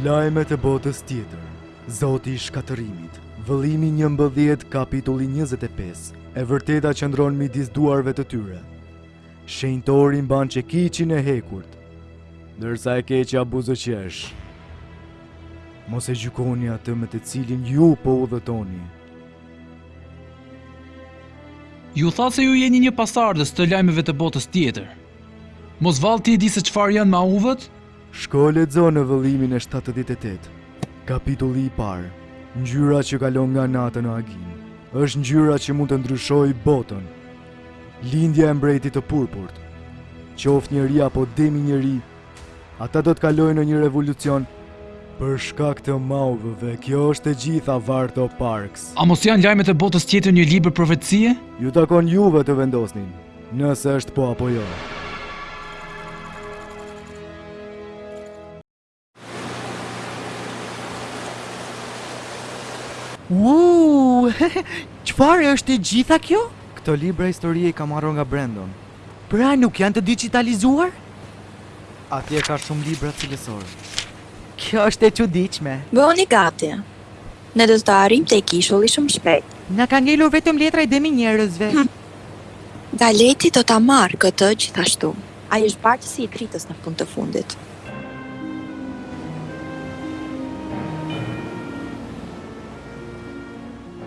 Lajmet e botës tjetër Zoti i shkatërrimit Vëllimi njëmbëdhjetë kapitulli 25 E vërteta qëndron midis duarve të tyre Shenjtori mban çekiçin e hekurt, ndërsa e keqja buzëqesh. Mos e gjykoni atë me të cilin ju po udhëtoni. Ju thatë se ju jeni një pasardhës të lajmeve të botës tjetër. Mos vallë ti e di se çfarë janë mauvët? Shko lexo në vëllimin e 78. Kapitulli i parë. Ngjyra që kalon nga natën në agim. është ngjyra që mund të ndryshojë botën. Lindja e mbretit të purpurt, qoftë njeri apo demi njeri, ata do të kalojnë në një revolucion për shkak të mauvëve. Kjo është e gjitha Varto Parks. A mos janë lajmet e botës tjetër një libër profecie? Ju takon juve të vendosni, nëse është po apo jo. Uuuu, çfarë është e gjitha kjo? Këto libra historie i ka marrë nga Brendon. Pra nuk janë të dixhitalizuar? Atje ka shumë libra cilësorë. Kjo është e çuditshme. Bëhuni gati. Ne do të arrijmë tek ishulli shumë shpejt. Na ka ngelur vetëm letra e demi njerëzve. Hm. Galeti do ta marrë këtë gjithashtu. Ai është bartësi i dritës në fund të fundit.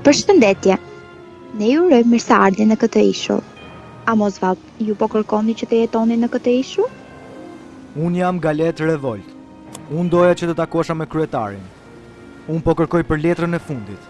Përshëndetje! Ne ju urojmë mirëseardhjen në këtë ishull. A mos vallë ju po kërkoni që të jetoni në këtë ishull? Unë jam Galet Revolt. Unë doja që të takosha me kryetarin. Unë po kërkoj për letrën e fundit.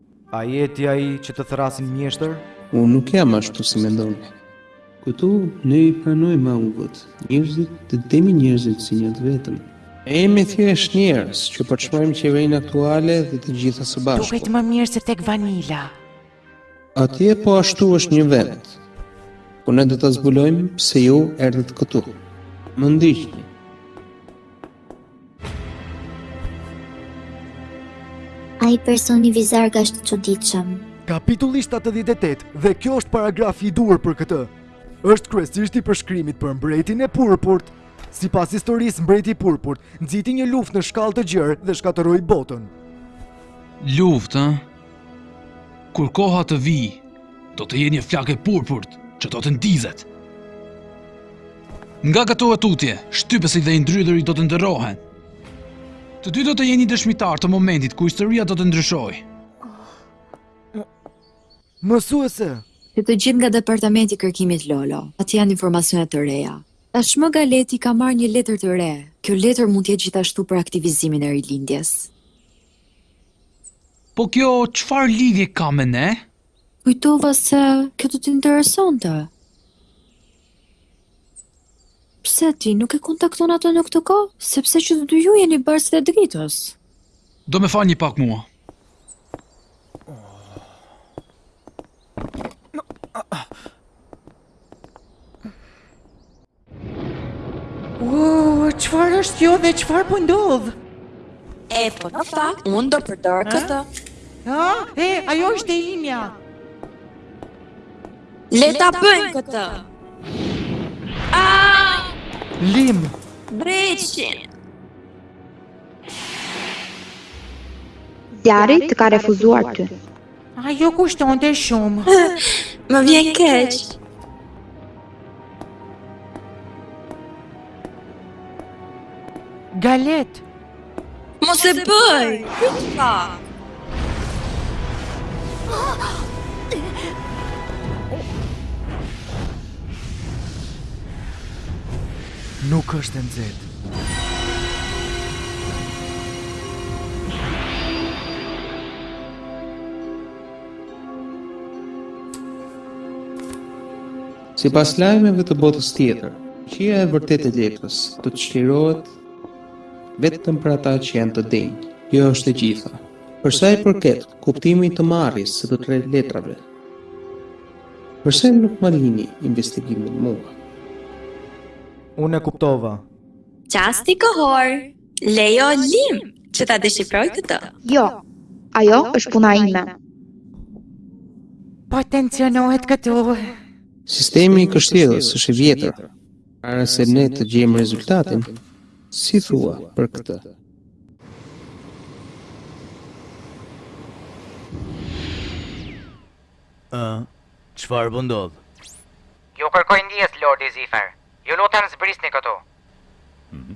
A je ti ai që të thërrasin mjeshtër? Unë nuk jam ashtu si mendoni. Këtu ne i pranojmë mauvët, njerëzit dhe demi njerëzit si një të vetëm. Ne jemi thjesht njerëz që përçmojmë qeverinë aktuale dhe të gjitha së bashku. Duket më mirë se tek Vanila. Atje po ashtu është një vend. Ku po ne do ta zbulojmë pse ju erdhët këtu. Më ndiqni. Ai personi vizarg është i çuditshëm. Kapitulli 78 dhe ky është paragrafi i duhur për këtë. Është kryesisht i përshkrimit për mbretin e purpurt. Sipas historisë, mbreti i purpurt nxiti një luftë në shkallë të gjerë dhe shkatërroi botën. Luftë, Kur koha të vijë, do të jetë një flakë e purpurt që do të ndizet. Nga këto e tutje, shtypësit dhe i ndrydhuri do të ndërrohen. Të dy do të jeni dëshmitarë të momentit kur historia do të ndryshojë. Mësuese! Që të gjithë nga departamenti i kërkimit Lolo, ato janë informacione të reja. Tashmë Galeti ka marrë një letër të re. Kjo letër mund të jetë gjithashtu për aktivizimin e rilindjes. Po kjo çfarë lidhje ka me ne? Kujtova se kjo do t'ju interesonte. Pse ti nuk e kontakton atë në këtë kohë? Sepse që të dy ju jeni bartës të dritës. Do më falni pak mua. Uuuu, çfarë është kjo dhe çfarë po ndodh? E, po në fakt, unë do përdor këtë. Ha? E, ajo është e imja. Le ta bëjmë këtë. Aaaa! Lim! Dreqin! Zjarri të ka refuzuar ty. Ajo kushtonte shumë. Më vjen keq. Galet. Mos e bëj. Kupa. Nuk është e nxehtë. Sipas lajmeve të botës tjetër, fuqia e vërtetë e letrës do të çlirohet vetëm për ata që janë të denjë. Kjo është e gjitha. Për sa i përket kuptimit të marrjes së të tre letrave, përse nuk ma lini investigimin mua? Unë e kuptova. Çasti kohor! Lejo Lim që ta deshifrojë këtë. Jo, ajo është puna ime. Po tensionohet këtu. Sistemi i kështjellës është i vjetër. Para se ne të gjejmë rezultatin, si thua për këtë? Ë, çfarë po ndodh? Ju kërkoj ndjesë Lordi Zifer. Ju lutem zbrisni këtu. Mhm.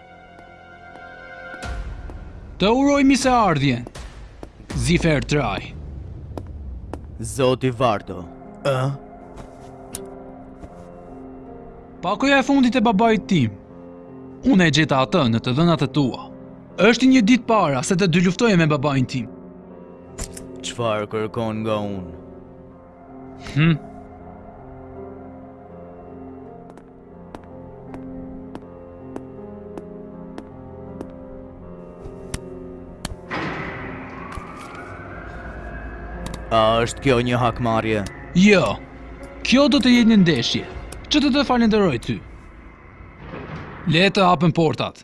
Të uroj mirëseardhjen, Zifer Traj. Zoti Vardo, ë? Pakoja e fundit e babait tim, unë e gjeta atë në të dhënat e tua. Është një ditë para se të dyluftoje me babain tim. Çfarë kërkon nga unë? Hm? A është kjo një hakmarrje? Jo, kjo do të jetë një ndeshje, që të të falënderoj ty. Le të hapen portat.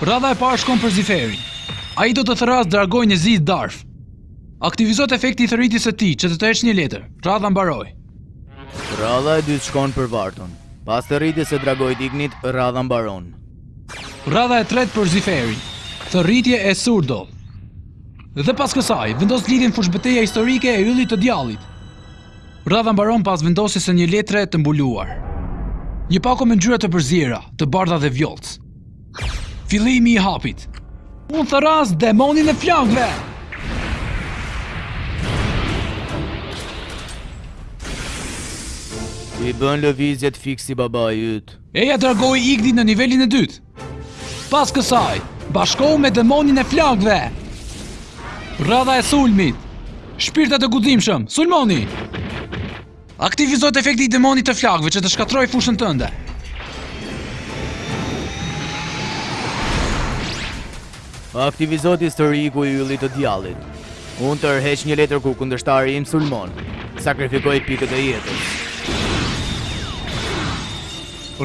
Radha e parë shkon për Ziferin. Ai do të thërrasë Dragoin e Zi Darf. Aktivizohet efekti i thirrjes së tij që të tërheq një letër. Radha mbaron. Radha e dytë shkon për Varton. Pas thirrjes së Dragoit Ignit, radha mbaron. Radha e tretë për Ziferin. Thirrje e Surdoll. Dhe pas kësaj, vendos lidhjen fushëbeteja historike e Yllit të Djallit. Radha mbaron pas vendosjes së një letre të mbuluar. Një pako me ngjyra të përziera, të bardha dhe vjollcë. Fillimi i hapit. Unë thërras demonin e flakëve! I bën lëvizjet fiks si babai yt. Eja dragoi Igdin në nivelin e dytë. Pas kësaj, bashkohu me demonin e flakëve. Radha e sulmit. Shpirtat e guximshëm, sulmoni. Aktivizohet efekti i demonit të flakëve që të shkatërrojë fushën tënde. Aktivizohet historiku i yllit të djallit. Unë tërheq një letër kur kundërshtari im sulmon. Sakrifikoj pikët e jetës.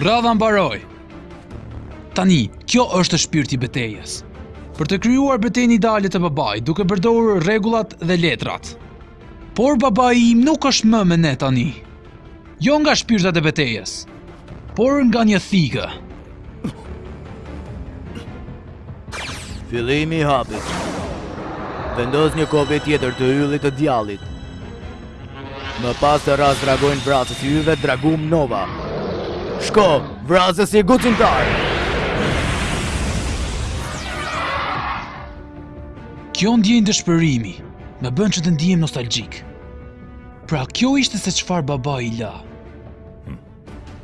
Radha mbaron. Tani, ky është shpirti i betejës. Për të krijuar betejën ideale të babait, duke përdorur rregullat dhe letrat. Por babai im nuk është më me ne tani. Jo nga shpirtat e betejës, por nga një thikë. Fillimi i hapit. Vendos një kopje tjetër të yllit të djallit. Më pas thërras dragoin vrasës i yjeve Dragum Nova. Shko, vrasësi guximtar! Kjo ndjenjë dëshpërimi, më bën që të ndihem nostalgjik. Pra, kjo ishte se çfarë babai la.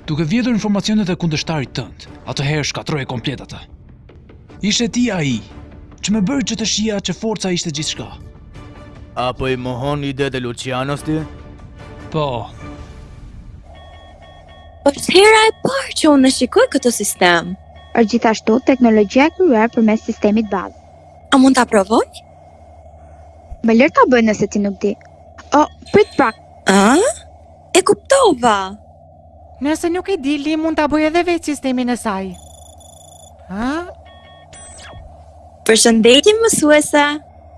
Duke vjedhur informacionet e kundërshtarit tënd, atëherë shkatërroje komplet atë. Ishe ti ai, që më bëri që të shihja që forca ishte gjithçka. Apo i mohon idetë e Lucianos ti? Po. Është hera e parë që unë shikoj këtë sistem. Është gjithashtu teknologjia e krijuar përmes sistemit bazë. A mund ta provoj? Më lër ta bëj nëse ti nuk di. O, prit pak. A? E kuptova. Nëse nuk e di, Li mund ta bëj edhe vetë sistemin e saj. Ha? Përshëndetje mësuese.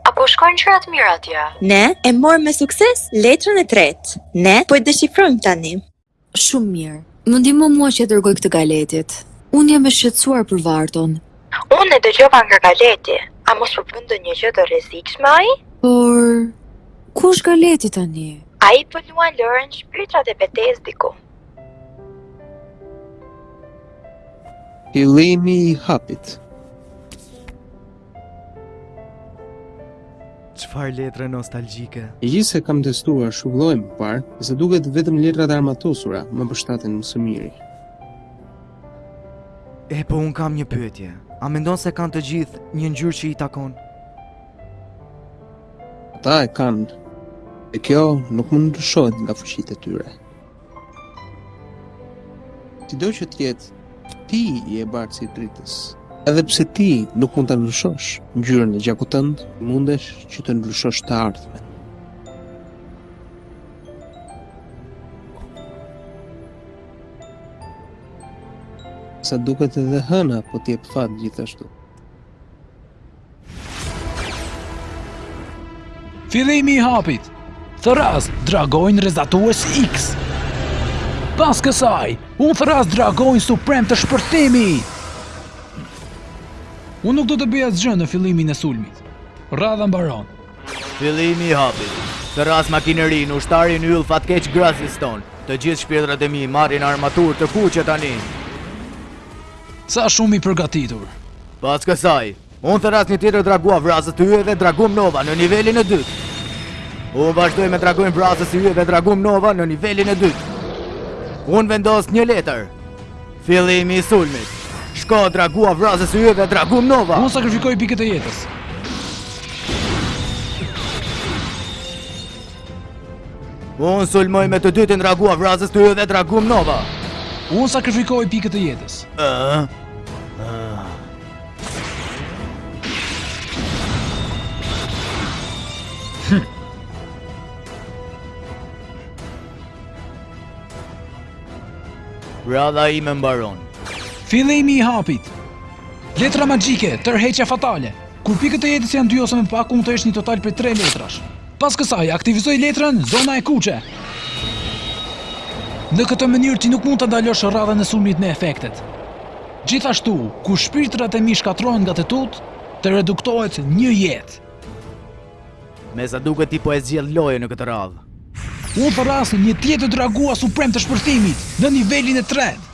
A po shkojnë gjërat mirë atje? Ne e morëm me sukses letrën e tretë. Ne po e deshifrojmë tani. Shumë mirë. Më ndihmo mua që t'ia dërgoj këtë Galetit. Unë jam e shqetësuar për Varton. Unë e dëgjova nga Galeti, a mos po bën ndonjë gjë të rrezikshme ai? Por, ku është Galeti tani? Ai po luan lojën Shpirtrat e Betejës diku. Fillimi i hapit. Çfarë letre nostalgjike. Megjithëse kam testuar shumë lloje më parë, sa duket vetëm letrat e armatosura më përshtaten më së miri. E po unë kam një pyetje, a mendon se kanë të gjithë një ngjyrë që i takon? Ata e kanë, e kjo nuk mund të ndryshohet nga fuqitë e tyre. Sido që të jetë, ti je bartësi i dritës. Edhe pse ti nuk mund ta ndryshosh ngjyrën e gjakut tënd, mundesh që të ndryshosh të ardhmen. Sa duket edhe hëna po të jep fat gjithashtu. Fillimi i hapit. Thërras dragoin rrezatues X. Pas kësaj, unë thërras dragoin suprem të shpërthimit. Unë nuk do të bëj asgjë në fillimin e sulmit. Radha mbaron. Fillimi i hapit. Thërras makinerinë, ushtarin yll fatkeq graziston. Të gjithë shpirtrat e mi marrin armaturë të kuqe tani. Sa shumë i përgatitur. Pas kësaj, unë thërras një tjetër dragua vrasës të yjeve Dragum Nova në nivelin e dytë. Unë vazhdoj me dragoin vrasës të yjeve Dragum Nova në nivelin e dytë. Unë vendos një letër. Fillimi i sulmit. Shko dragua vrasës i yjeve Dragum Nova. Unë sakrifikoj pikët e jetës. Unë sulmoj me të dytin dragua vrasës të yjeve Dragum Nova. Unë sakrifikoj pikët e jetës. Ëh. Hm. Radha ime mbaron. Fillimi i hapit. Letra magjike, tërheqja fatale. Kur pikët e jetës janë dy ose më pak, mund të heqësh një total prej tre letrash. Pas kësaj, aktivizoj letrën Zona e Kuqe. Në këtë mënyrë ti nuk mund ta ndalosh radhën e sulmit me efektet. Gjithashtu, kur shpirtrat e mi shkatërrohen nga të tutë, të reduktohet një jetë. Me sa duket ti po e zgjidh lojën në këtë radhë. Unë thërras një tjetër dragua suprem të shpërthimit në nivelin e tretë.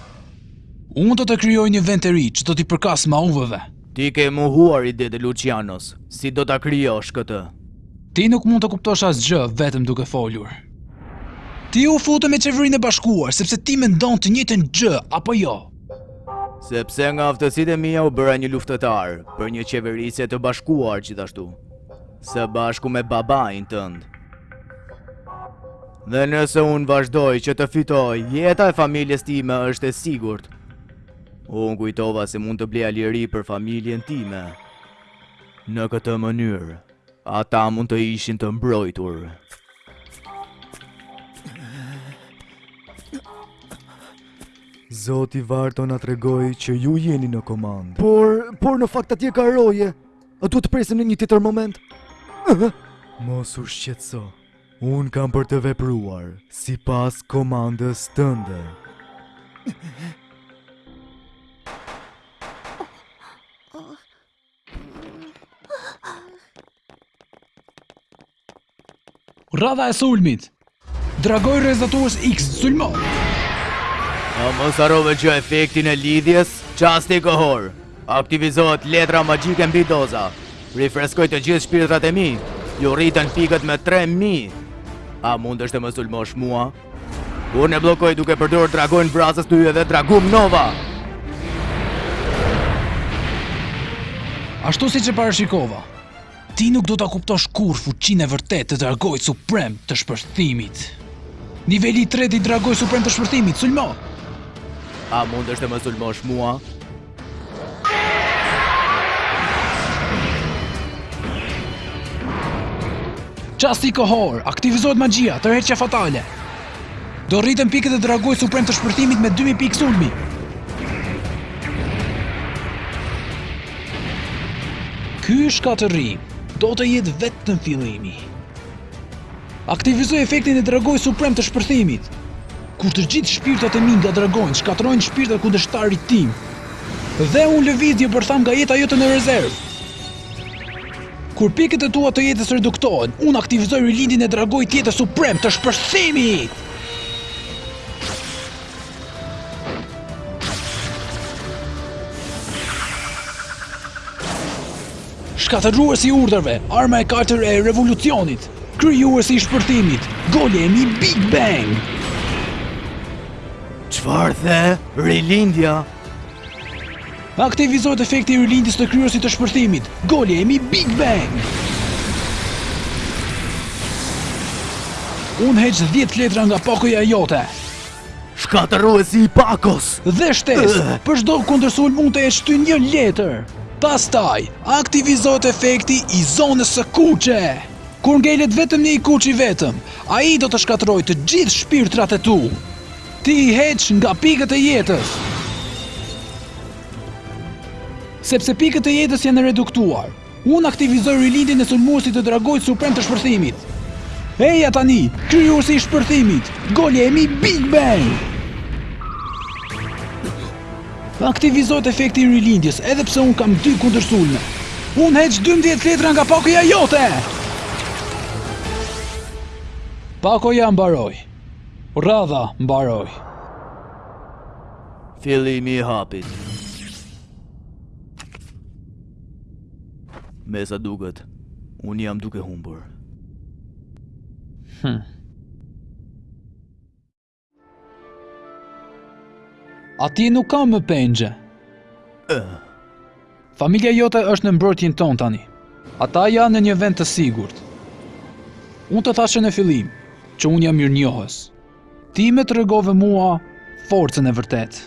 Unë do të krijoj një vend të ri që do t'i përkasë mauvëve. Ti ke mohuar idetë e Luçianos, si do ta krijosh këtë? Ti nuk mund të kuptosh asgjë vetëm duke folur. Ti u fute me Qeverinë e Bashkuar sepse ti mendon të njëjtën gjë, apo jo? Sepse nga aftësitë e mia u bëra një luftëtar, për një qeverisje të bashkuar gjithashtu. Së bashku me babain tënd. Dhe nëse unë vazhdoj që të fitoj, jeta e familjes time është e sigurt. Unë kujtova se mund të bleja liri për familjen time. Në këtë mënyrë, ata mund të ishin të mbrojtur. Zoti Varto na tregoi që ju jeni në komandë. Por, por në fakt atje ka roje. A duhet të presim në një tjetër moment? Mos u shqetëso. Unë kam për të vepruar sipas komandës tënde. Rradha e sulmit. Dragoi rrezatues X sulmo. A mos harrove efektin e lidhjes, çasti kohor. Aktivizohet letra magjike mbidoza. Rifreskoj të gjithë shpirtrat e mi. Iu rriten pikët me 3000. A mundesh të më sulmosh mua? Unë e bllokoj duke përdor dragoin vrasës të yjeve Dragum Nova. Ashtu siç e parashikova, Ti nuk do ta kuptosh kurrë fuqinë e vërtetë të Dragoit Suprem të Shpërthimit. Niveli i tretë i Dragoit Suprem të Shpërthimit, sulmo! A mundesh të më sulmosh mua? Çasti kohor, aktivizohet magjia, tërheqja fatale. Do rriten pikët e Dragoit Suprem të shpërthimit me 2000 pikë sulmi. Ky shkatërrim do të jetë vetëm fillimi. Aktivizoj efektin e dragoit suprem të shpërthimit. Kur të gjithë shpirtrat e mi nga dragonjtë, shkatërrojnë shpirtrat e kundërshtarit tim. Dhe unë lëviz një bërthamë nga jeta jote në rezervë. Kur pikët e tua të jetës reduktohen, unë aktivizoj rilindjen e dragoit tjetër suprem të shpërthimit! Shkatërruesi i urdhërve, arma e kaltër e revolucionit, krijuesi i shpërthimit, golemi Big Bang! Çfarë the? Rilindja Aktivizohet efekti i rilindjes të krijuesit të shpërthimit. Golemi Big Bang! Unë heq 10 letra nga pakoja jote. Shkatërruesi i pakos! Dhe shtesë, për çdo kundërsulm unë të heq ty një letër. Pastaj, aktivizohet efekti i zonës së kuqe. Kur ngelet vetëm një i kuq i vetëm, ai do të shkatërrojë të gjithë shpirtrat e tu. Ti i heq nga pikët e jetës. Sepse pikët e jetës janë reduktuar. Unë aktivizoj rilindjen e sulmuesit të Dragoit Suprem të Shpërthimit. Eja tani, krijuesi i Shpërthimit, Golemi Big Bang! Aktivizohet efekti i rilindjes, edhe pse unë kam dy kundërsulme. Unë heq 12 letra nga pakoja jote! Pakoja mbaroi. Radha mbaroi. Fillimi i hapit. Me sa duket, unë jam duke humbur. Hm. Aty nuk ka më pengje. Ëh. Familja jote është në mbrojtjen tonë tani. Ata janë në një vend të sigurt. Unë të thashë në fillim që unë jam mirënjohës. Ti më tregove mua forcën e vërtetë.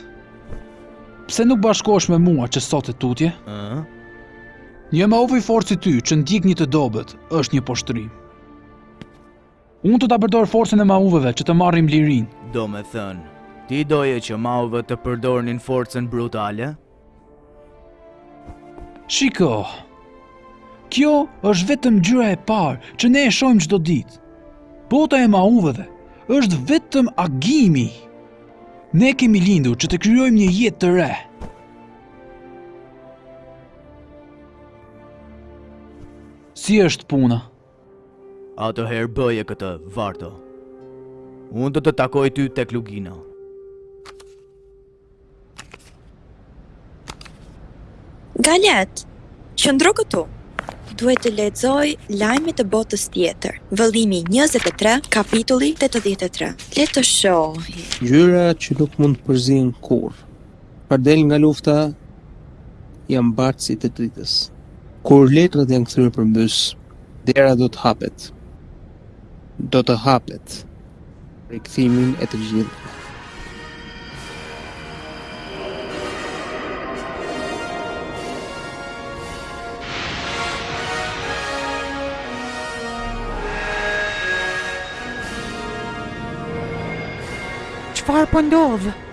Pse nuk bashkohesh me mua që sot e tutje? Një mauv i fortë si ty që ndjek një të dobët është një poshtërim. Unë do ta përdor forcën e mauveve që të marrim lirinë. Domethënë, ti doje që mauvet të përdornin forcën brutale? Shiko. Kjo është vetëm ngjyra e parë që ne e shohim çdo ditë. Bota e mauveve është vetëm agimi. Ne kemi lindur që të krijojmë një jetë të re. Si është puna? Atëherë bëje këtë, Varto. Unë do të takoj ty tek Lugina. Galet, qëndro këtu duhet të lexoj lajmet e botës tjetër. Vëllimi 23, kapitulli 83. Le të shohim. Ngjyra që nuk mund të përzihen kurrë. Para del nga lufta janë bartësit e dritës. Kur letrat janë kthyer përmbys, dera do të hapet. Do të hapet për rikthimin e të gjithëve. Çfarë po ndodh?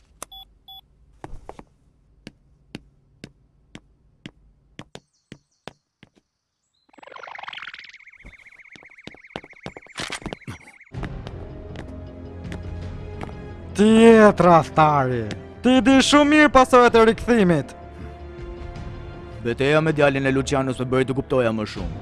Ti je tradhtari Ti di shumë mirë pasojat e rikthimit Beteja me djallin e Lucianus më bëri të kuptoja më shumë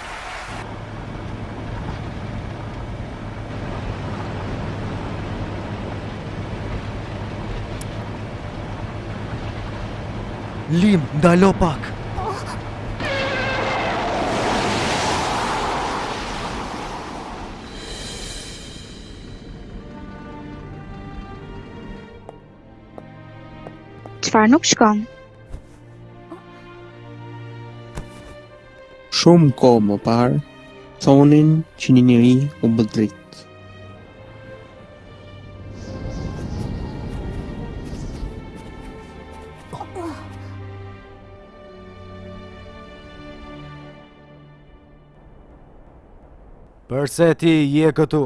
Lim, ndalo pak. Çfarë nuk shkon? Shumë kohë më parë, thonin që një njeri u bë dritë. Përse ti je këtu?